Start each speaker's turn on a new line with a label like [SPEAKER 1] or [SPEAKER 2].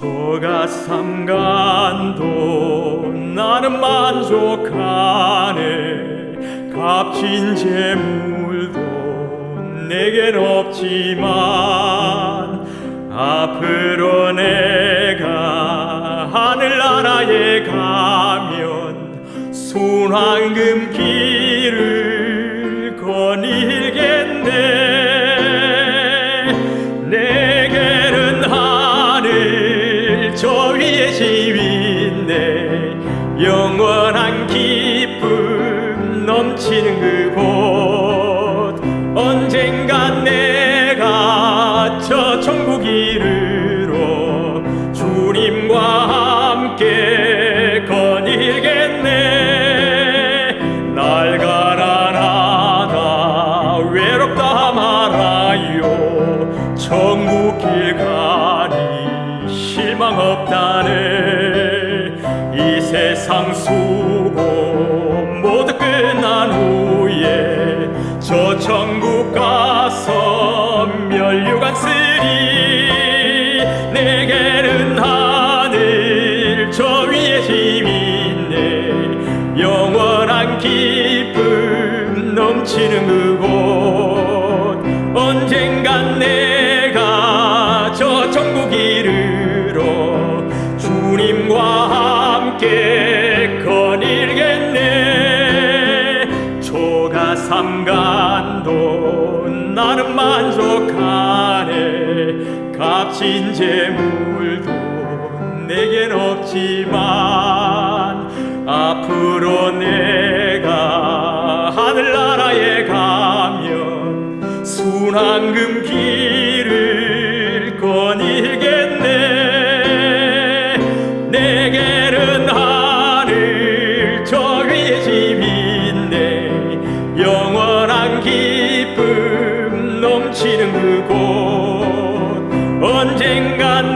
[SPEAKER 1] 조가 삼간도 나는 만족하네. 값진 재물도 내겐 없지만 앞으로 내가 하늘나라에 가면 순황금 길 영원한 기쁨 넘치는 그곳. 언젠간 내가 저 천국 이르러 주님과 함께 거닐겠네. 날 가난하다 외롭다 말아요 천국 길 가니 실망 없다네. 이 세상 수고 모두 끝난 후에 저 천국 가서 면류관 쓰리 내게는 하늘 저 위에 집있네 영원한 기쁨 넘치는 그곳 삼간도 나는 만족하네. 값진 재물도 내겐 없지만 앞으로 내가 하늘나라에 가면 순황금 길을 기쁨 넘치는 그곳. 언젠간